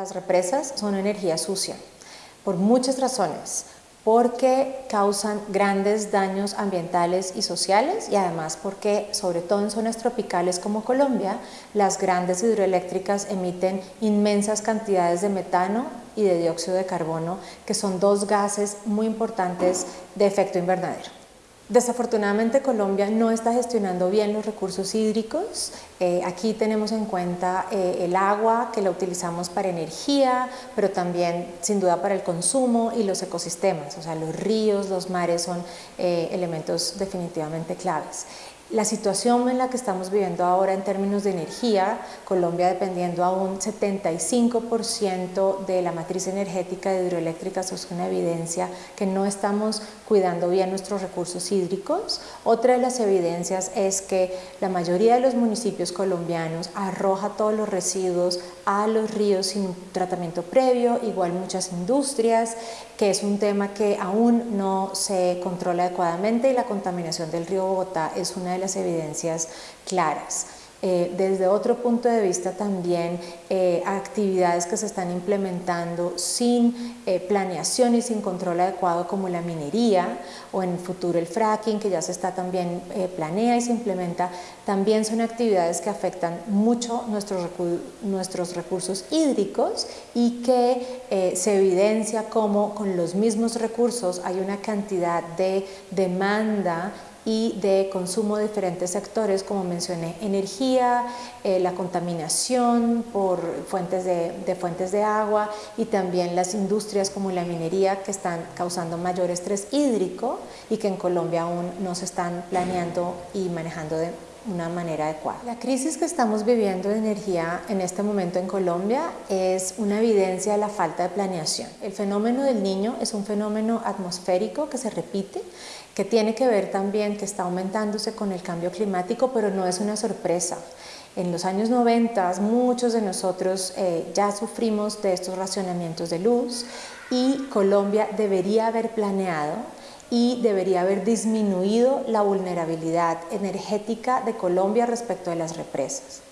Las represas son energía sucia por muchas razones porque causan grandes daños ambientales y sociales y además porque, sobre todo en zonas tropicales como Colombia, las grandes hidroeléctricas emiten inmensas cantidades de metano y de dióxido de carbono, que son dos gases muy importantes de efecto invernadero. Desafortunadamente Colombia no está gestionando bien los recursos hídricos. Eh, aquí tenemos en cuenta eh, el agua que la utilizamos para energía, pero también sin duda para el consumo y los ecosistemas, o sea, los ríos, los mares son eh, elementos definitivamente claves. La situación en la que estamos viviendo ahora en términos de energía, Colombia dependiendo a un 75% de la matriz energética de hidroeléctricas es una evidencia que no estamos cuidando bien nuestros recursos hídricos. Otra de las evidencias es que la mayoría de los municipios colombianos arroja todos los residuos a los ríos sin tratamiento previo, igual muchas industrias, que es un tema que aún no se controla adecuadamente y la contaminación del río Bogotá es una de las evidencias claras. Eh, desde otro punto de vista también eh, actividades que se están implementando sin eh, planeación y sin control adecuado como la minería o en el futuro el fracking que ya se está también planea y se implementa también son actividades que afectan mucho nuestros, nuestros recursos hídricos y que se evidencia como con los mismos recursos hay una cantidad de demanda y de consumo de diferentes sectores, como mencioné, energía, eh, la contaminación por fuentes de, de, fuentes de agua y también las industrias como la minería que están causando mayor estrés hídrico y que en Colombia aún no se están planeando y manejando de una manera adecuada. La crisis que estamos viviendo de energía en este momento en Colombia es una evidencia de la falta de planeación. El fenómeno del niño es un fenómeno atmosférico que se repite que tiene que ver también que está aumentándose con el cambio climático, pero no es una sorpresa. En los años 90 muchos de nosotros eh, ya sufrimos de estos racionamientos de luz y Colombia debería haber planeado y debería haber disminuido la vulnerabilidad energética de Colombia respecto de las represas.